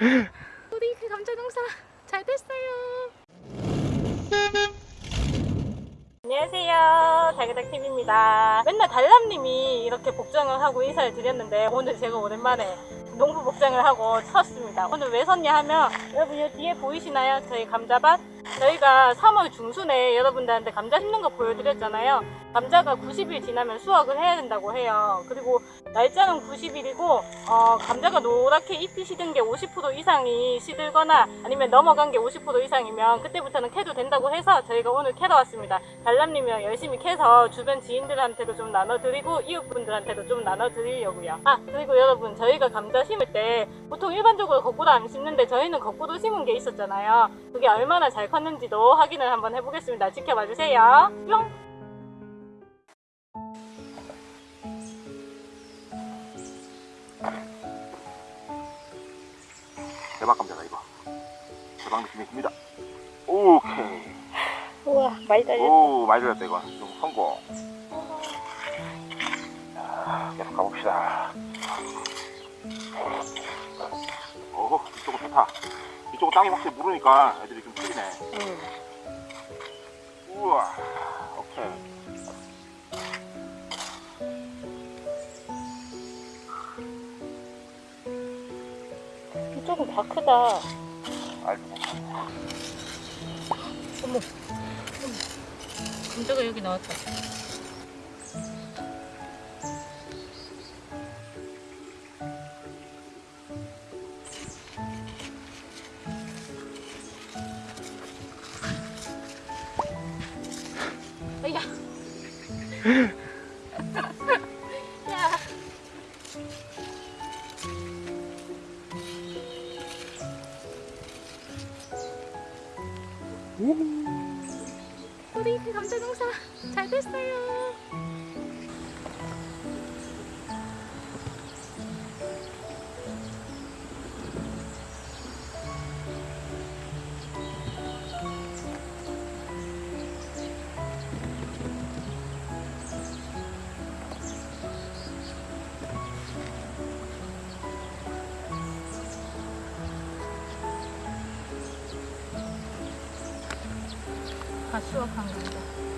우리 그 감자 농사 잘 됐어요. 안녕하세요. 달그닥TV입니다. 맨날 달람님이 이렇게 복장을 하고 인사를 드렸는데 오늘 제가 오랜만에 농부 복장을 하고 섰습니다. 오늘 왜 섰냐 하면 여러분 이 뒤에 보이시나요? 저희 감자밭? 저희가 3월 중순에 여러분들한테 감자 심는 거 보여드렸잖아요. 감자가 90일 지나면 수확을 해야 된다고 해요. 그리고 날짜는 90일이고 어, 감자가 노랗게 잎이 시든 게 50% 이상이 시들거나 아니면 넘어간 게 50% 이상이면 그때부터는 캐도 된다고 해서 저희가 오늘 캐러 왔습니다. 달람님이랑 열심히 캐서 주변 지인들한테도 좀 나눠드리고 이웃분들한테도 좀 나눠드리려고요. 아 그리고 여러분 저희가 감자 심을 때 보통 일반적으로 거꾸로 안 심는데 저희는 거꾸로 심은 게 있었잖아요. 그게 얼마나 잘 컸는지 도 확인을 한번 해보겠습니다. 지켜봐 주세요. 뿅! 대박 감자다 이거 대박 느낌이 듭니다 오케이 우와 많이 달렸다. 오 많이 들었다 이거 좀 성공 자, 계속 가봅시다 오 이쪽은 좋다 이쪽은 땅이 확실히 무르니까 애들이 좀 풀리네 우와 오케이. 이쪽은 다 크다. 알죠 감자가 여기 나왔다. 야. 우리 그 감자 농사 잘 됐어요. 다 수확한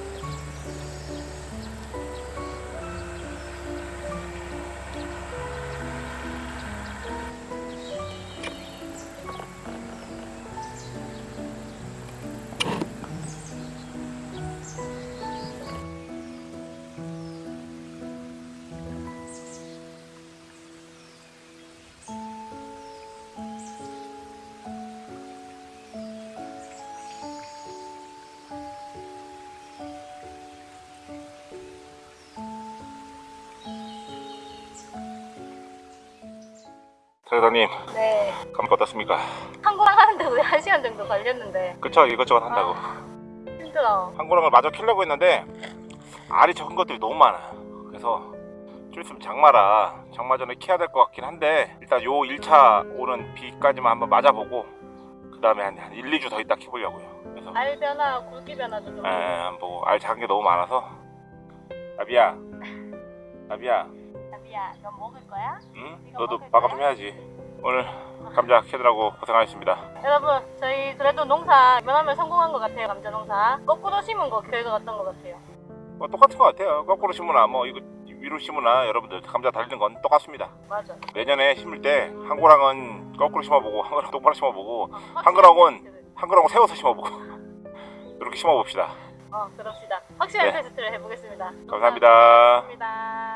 사장님 네. 감기 어떻습니까? 한국랑 하는데 우리 한 시간 정도 걸렸는데 그쵸 이것저것 한다고 힘들어. 한고랑을 마저 키려고 했는데 알이 적은 것들이 너무 많아 그래서 좀 있으면 장마라 장마 전에 키야 될 것 같긴 한데 일단 요 1차 오는 비까지만 한번 맞아보고 그 다음에 한, 한 1, 2주 더 있다 키보려고요 그래서 알 변화, 굵기 변화도 좀. 에, 한번 보고 알 작은 게 너무 많아서 아비야 아비야 자비야, 너 먹을 거야? 응? 너도 먹을 마감 좀 해야지 오늘 감자 캐느라고 고생하셨습니다 여러분, 저희 그래도 농사 면하면 성공한 것 같아요, 감자 농사. 거꾸로 심은 거 결과가 어떤 것 같아요? 뭐 똑같은 것 같아요 거꾸로 심으나 뭐 이거 위로 심으나 여러분들 감자 달리는 건 똑같습니다 맞아. 내년에 심을 때 한 고랑은 거꾸로 심어보고 한 고랑 똑바로 심어보고 어, 한그랑은- 한그랑은 세워서 심어보고 이렇게 심어봅시다 어, 그럽시다. 확실한 네. 테스트를 해보겠습니다. 감사합니다 감사합니다.